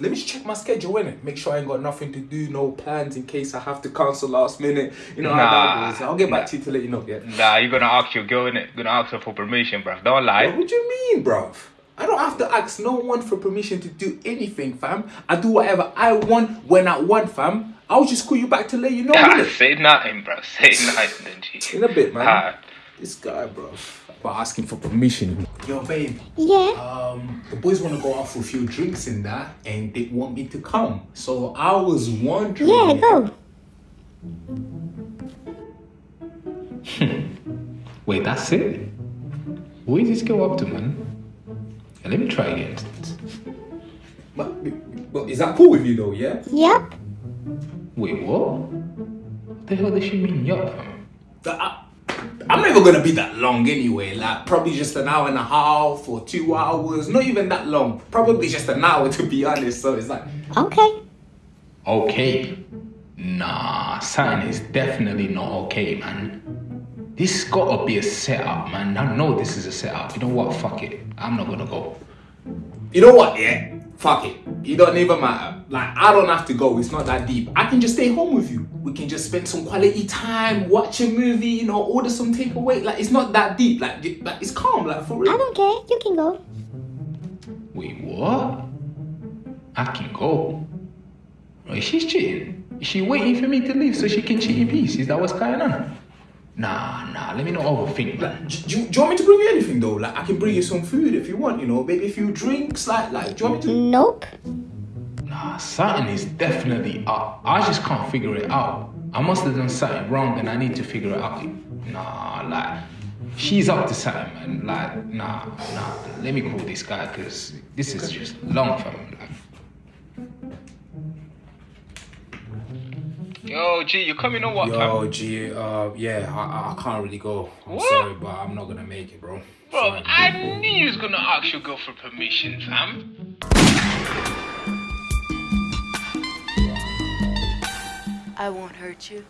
let me just check my schedule, innit? Make sure I ain't got nothing to do, no plans in case I have to cancel last minute. You know how that goes. I'll get back to you to let you know, yeah? Nah, you're gonna ask your girl, innit? Gonna ask her for permission, bruv. Don't lie. What do you mean, bruv? I don't have to ask no one for permission to do anything, fam. I do whatever I want when I want, fam. I'll just call you back to let you know, Ah, innit? say nothing, bruv. Say nothing, G. In a bit, man. This guy, bro. About asking for permission. Yo, babe. Yeah. Um, the boys want to go out for a few drinks in that, and they want me to come. So I was wondering. Yeah, go. Wait, that's it? What is this girl up to, man? Yeah, let me try again. But, but is that cool with you though? Yeah. Yep. Wait, what? What the hell does she mean, yup? That- I, I'm never gonna be that long anyway. Like probably just an hour and a half or two hours. Not even that long. Probably just an hour to be honest. So it's like, Okay. Okay. Nah, something is definitely not okay, man. This gotta be a setup, man. I know this is a setup. You know what? Fuck it. I'm not gonna go. you know what? Yeah. Fuck it. It don't even matter. Like I don't have to go. It's not that deep. I can just stay home with you. We can just spend some quality time, watch a movie. You know, order some takeaway. Like it's not that deep. Like, like it's calm. Like for real. I real. don't care. You can go. Wait, what? I can go. Wait, she's cheating. Is she waiting for me to leave so she can cheat in peace? Is that what's going on? Nah, nah, let me not overthink, man. Do, do, you- do you want me to bring you anything though? Like I can bring you some food if you want. You know, maybe a few drinks. Like, like, do you want me to? Nope. Nah, something is definitely up. I just can't figure it out. I must have done something wrong and I need to figure it out. Nah, like, she's up to something, man. Like, nah, nah. Let me call this guy because this is just long for him. Like, Yo, G, you coming or what, fam? Yo, G, uh, yeah, I, I can't really go. I'm What? sorry, but I'm not gonna make it, bro. Bro, Sorry. I knew you was gonna ask your girl for permission, fam. I won't hurt you.